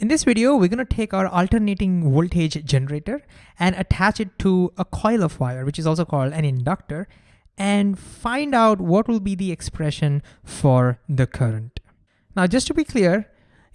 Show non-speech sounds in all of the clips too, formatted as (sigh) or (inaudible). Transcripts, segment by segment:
In this video, we're gonna take our alternating voltage generator and attach it to a coil of wire, which is also called an inductor, and find out what will be the expression for the current. Now, just to be clear,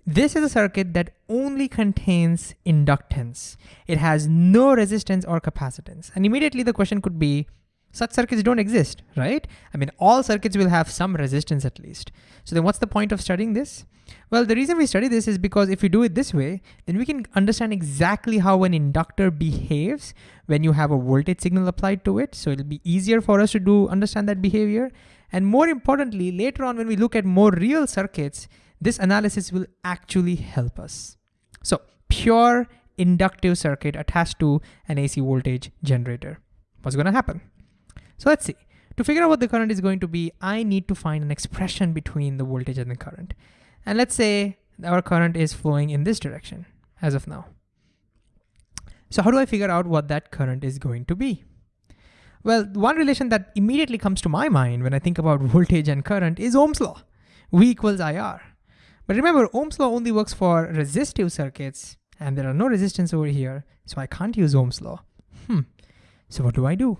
this is a circuit that only contains inductance. It has no resistance or capacitance. And immediately the question could be, such circuits don't exist, right? I mean, all circuits will have some resistance at least. So then what's the point of studying this? Well, the reason we study this is because if we do it this way, then we can understand exactly how an inductor behaves when you have a voltage signal applied to it. So it'll be easier for us to do understand that behavior. And more importantly, later on when we look at more real circuits, this analysis will actually help us. So pure inductive circuit attached to an AC voltage generator. What's gonna happen? So let's see. To figure out what the current is going to be, I need to find an expression between the voltage and the current. And let's say our current is flowing in this direction as of now. So how do I figure out what that current is going to be? Well, one relation that immediately comes to my mind when I think about (laughs) voltage and current is Ohm's law, V equals IR. But remember, Ohm's law only works for resistive circuits and there are no resistance over here, so I can't use Ohm's law. Hmm, so what do I do?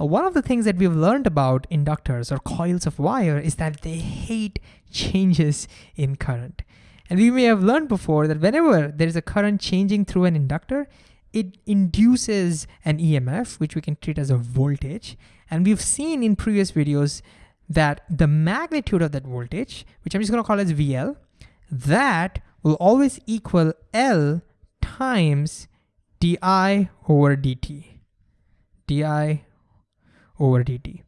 Uh, one of the things that we've learned about inductors or coils of wire is that they hate changes in current. And we may have learned before that whenever there is a current changing through an inductor, it induces an EMF, which we can treat as a voltage. And we've seen in previous videos that the magnitude of that voltage, which I'm just gonna call as VL, that will always equal L times di over dt. di over dt.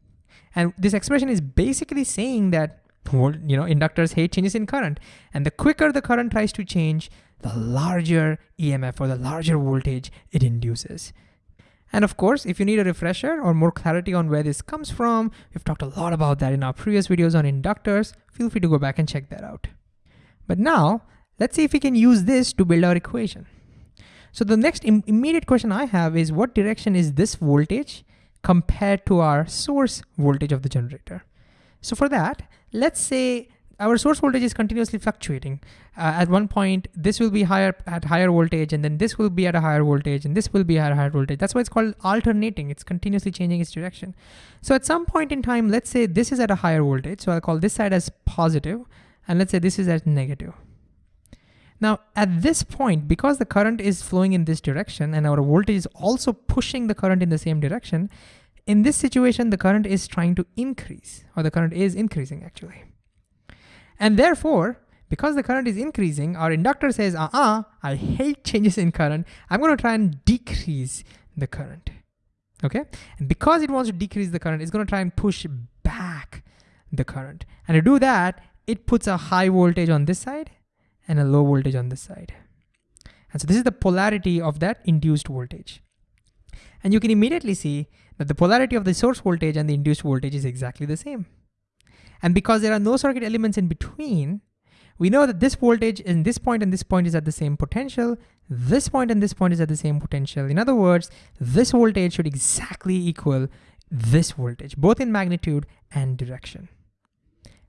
And this expression is basically saying that you know inductors hate changes in current. And the quicker the current tries to change, the larger EMF or the larger voltage it induces. And of course, if you need a refresher or more clarity on where this comes from, we've talked a lot about that in our previous videos on inductors. Feel free to go back and check that out. But now, let's see if we can use this to build our equation. So the next Im immediate question I have is what direction is this voltage compared to our source voltage of the generator. So for that, let's say our source voltage is continuously fluctuating. Uh, at one point, this will be higher at higher voltage, and then this will be at a higher voltage, and this will be at a higher voltage. That's why it's called alternating. It's continuously changing its direction. So at some point in time, let's say this is at a higher voltage. So I'll call this side as positive, and let's say this is at negative. Now, at this point, because the current is flowing in this direction and our voltage is also pushing the current in the same direction, in this situation, the current is trying to increase, or the current is increasing actually. And therefore, because the current is increasing, our inductor says, uh-uh, I hate changes in current. I'm gonna try and decrease the current, okay? And because it wants to decrease the current, it's gonna try and push back the current. And to do that, it puts a high voltage on this side and a low voltage on this side. And so this is the polarity of that induced voltage. And you can immediately see that the polarity of the source voltage and the induced voltage is exactly the same. And because there are no circuit elements in between, we know that this voltage in this point and this point is at the same potential, this point and this point is at the same potential. In other words, this voltage should exactly equal this voltage, both in magnitude and direction.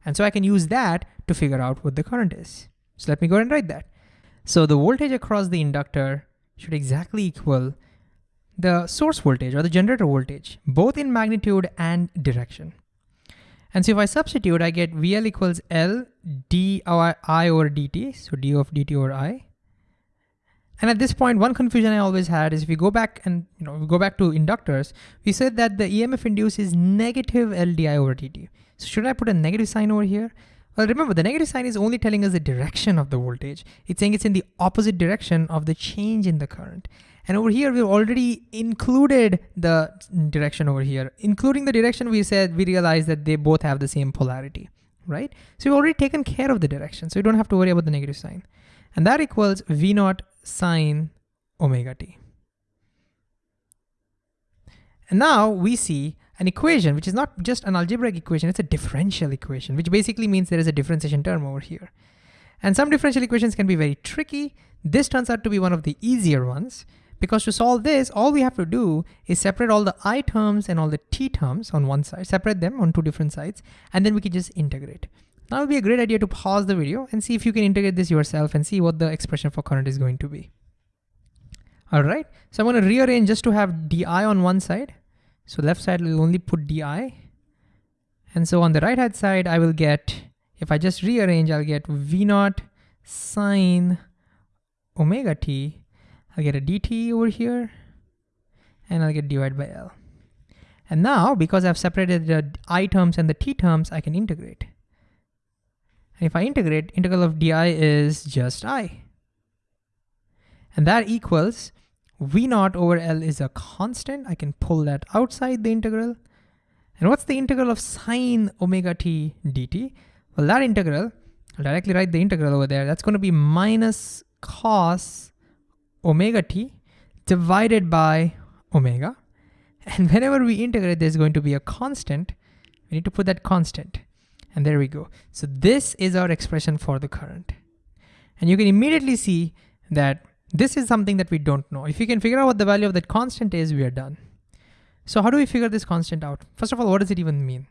And so I can use that to figure out what the current is. So let me go ahead and write that. So the voltage across the inductor should exactly equal the source voltage or the generator voltage, both in magnitude and direction. And so if I substitute, I get VL equals L d I over dt, so d of dt over I. And at this point, one confusion I always had is if we go back and you know go back to inductors, we said that the EMF induced is negative L di over dt. So should I put a negative sign over here? Well, remember the negative sign is only telling us the direction of the voltage. It's saying it's in the opposite direction of the change in the current. And over here, we've already included the direction over here. Including the direction we said, we realized that they both have the same polarity, right? So we've already taken care of the direction. So you don't have to worry about the negative sign. And that equals V naught sine omega t. And now we see an equation, which is not just an algebraic equation, it's a differential equation, which basically means there is a differentiation term over here. And some differential equations can be very tricky. This turns out to be one of the easier ones because to solve this, all we have to do is separate all the i terms and all the t terms on one side, separate them on two different sides, and then we can just integrate. Now it would be a great idea to pause the video and see if you can integrate this yourself and see what the expression for current is going to be. All right, so I'm gonna rearrange just to have di on one side. So left side will only put di. And so on the right hand side, I will get, if I just rearrange, I'll get V naught sine omega t. I'll get a dt over here and I'll get divided by L. And now, because I've separated the i terms and the t terms, I can integrate. And if I integrate, integral of di is just i. And that equals v naught over L is a constant. I can pull that outside the integral. And what's the integral of sine omega t dt? Well, that integral, I'll directly write the integral over there. That's going to be minus cos omega t divided by omega. And whenever we integrate, there's going to be a constant. We need to put that constant. And there we go. So this is our expression for the current. And you can immediately see that this is something that we don't know. If we can figure out what the value of that constant is, we are done. So how do we figure this constant out? First of all, what does it even mean?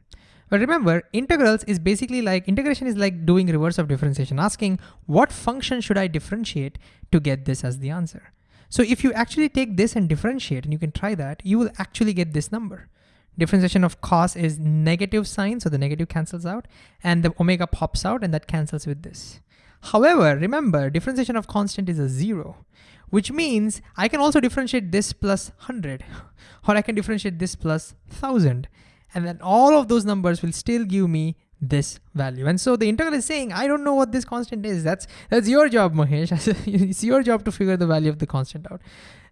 Well, remember, integrals is basically like, integration is like doing reverse of differentiation, asking what function should I differentiate to get this as the answer? So if you actually take this and differentiate, and you can try that, you will actually get this number. Differentiation of cos is negative sign, so the negative cancels out, and the omega pops out, and that cancels with this. However, remember, differentiation of constant is a zero, which means I can also differentiate this plus 100, (laughs) or I can differentiate this plus 1000. And then all of those numbers will still give me this value. And so the integral is saying, I don't know what this constant is. That's, that's your job, Mahesh. (laughs) it's your job to figure the value of the constant out.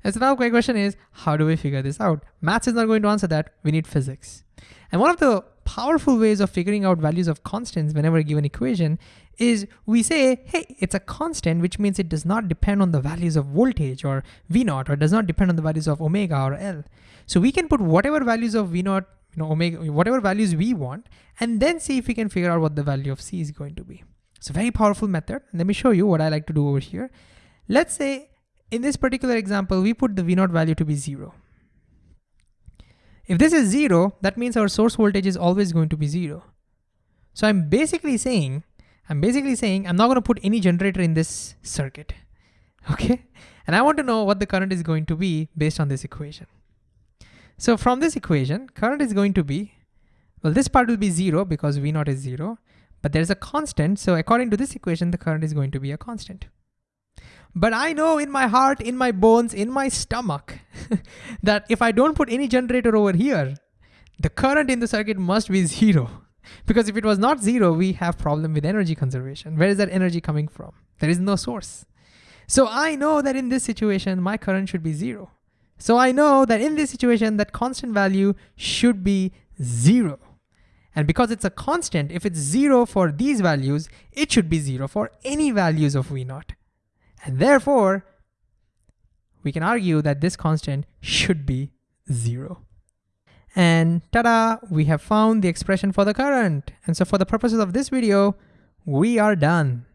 And so now my question is, how do we figure this out? Maths is not going to answer that. We need physics. And one of the powerful ways of figuring out values of constants whenever a given equation is we say, hey, it's a constant, which means it does not depend on the values of voltage or V naught, or does not depend on the values of omega or L. So we can put whatever values of V naught, you know, omega, whatever values we want, and then see if we can figure out what the value of C is going to be. It's a very powerful method. Let me show you what I like to do over here. Let's say in this particular example, we put the V naught value to be zero. If this is zero, that means our source voltage is always going to be zero. So I'm basically saying, I'm basically saying I'm not gonna put any generator in this circuit, (laughs) okay? And I want to know what the current is going to be based on this equation. So from this equation, current is going to be, well, this part will be zero because V naught is zero, but there's a constant. So according to this equation, the current is going to be a constant. But I know in my heart, in my bones, in my stomach, (laughs) that if I don't put any generator over here, the current in the circuit must be zero. (laughs) Because if it was not zero, we have problem with energy conservation. Where is that energy coming from? There is no source. So I know that in this situation, my current should be zero. So I know that in this situation, that constant value should be zero. And because it's a constant, if it's zero for these values, it should be zero for any values of V naught. And therefore, we can argue that this constant should be zero. And ta-da, we have found the expression for the current. And so for the purposes of this video, we are done.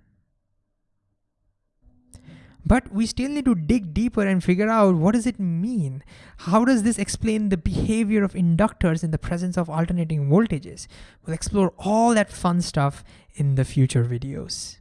But we still need to dig deeper and figure out what does it mean? How does this explain the behavior of inductors in the presence of alternating voltages? We'll explore all that fun stuff in the future videos.